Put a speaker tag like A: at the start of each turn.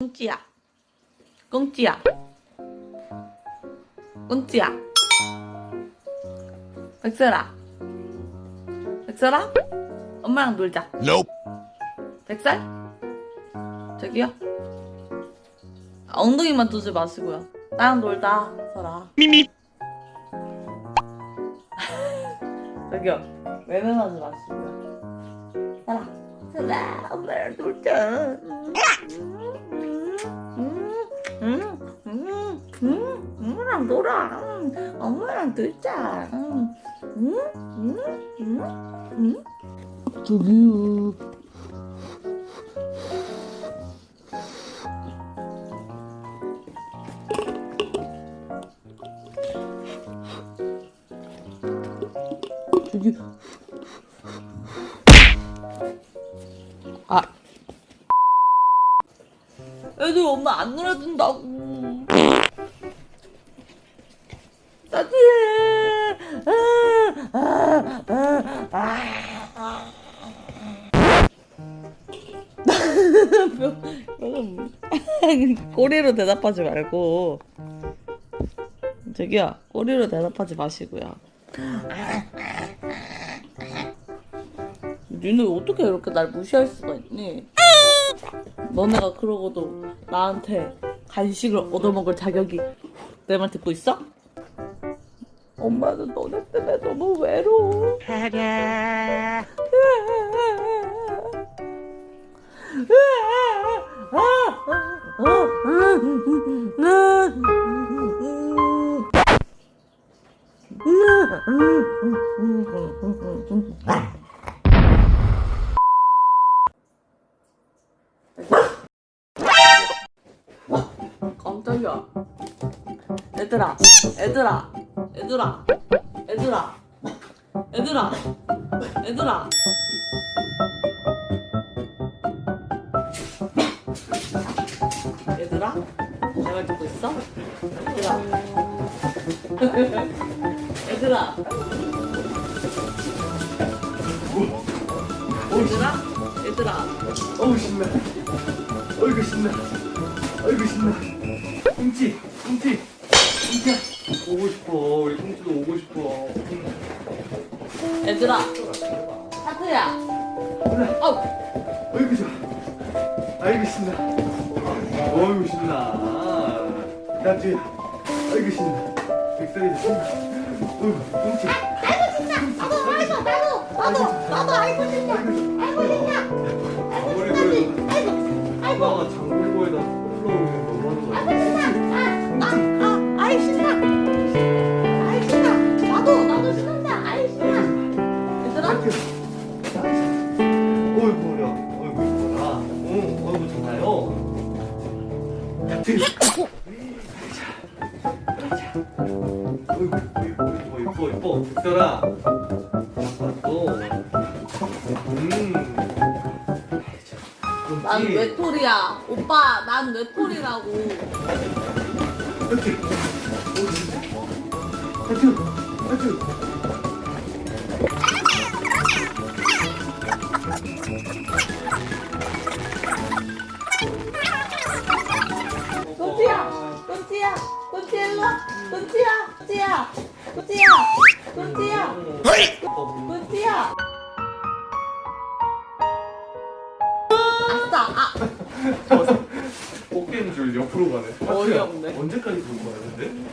A: 꽁찌야. 꽁찌야. 꽁찌야. 백설아. 백설아? 엄마랑 놀자.
B: Nope.
A: 백설? 저기요? 아, 엉덩이만 두지 마시고요. 나랑 놀자 설아.
B: 미미.
A: 저기요. 외면하지 마시고요. 설아 설아 엄마랑 놀자 엄마랑 놀아 음, 엄마랑 놀자. 저기요 저기 애들 엄마 안 놀아준다고 따뜻해 아, 아, 아. 꼬리로 대답하지 말고 저기요 꼬리로 대답하지 마시고요 니네 어떻게 이렇게 날 무시할 수가 있니? 너네가 그러고도 나한테 간식을 얻어먹을 자격이 내 말 듣고 있어? 엄마는 너네 때문에 너무 외로워. 깜짝이야. 얘들아, 얘들아, 얘들아, 얘들아, 얘들아, 얘들아. 얘들아, 내말 듣고 있어? 얘들아, 얘들아. 얘들아, 얘들아.
C: 어우 신나 어이구 신나 어이구 신나 꽁치 꽁치 꽁치야 오고 싶어. 우리 꽁치도 오고 싶어.
A: 얘들아, 하트야.
C: 그래.
A: 어,
C: 어이구 좋아. 아이고 신나 어이구 신나. 나주야 아이고 신나. 백설이도 신나 어이구 꽁치.
D: 나도 아이고 나도 나도 나도 아이고 신나.
C: 아이고 신나
D: 아이고.
C: 엄마가 장본거에다 흘러오면 너무하는
A: 얘들아.
C: 어이구 머리야 어이구 이뻐라 어 어이구 좋나요 어이구 이뻐 이뻐 이뻐 음
A: 난. 외톨이야. 오빠, 난 외톨이라고.
C: 이렇게 하트 하트
A: 꽁치 일로 와. 꽁치야, 꽁치야, 꽁치야, 꽁치야, 꽁치야. 아싸, 아.
C: 어깨인 줄 옆으로 가네
A: 어이없네.
C: 언제까지 들고 가야 되는데?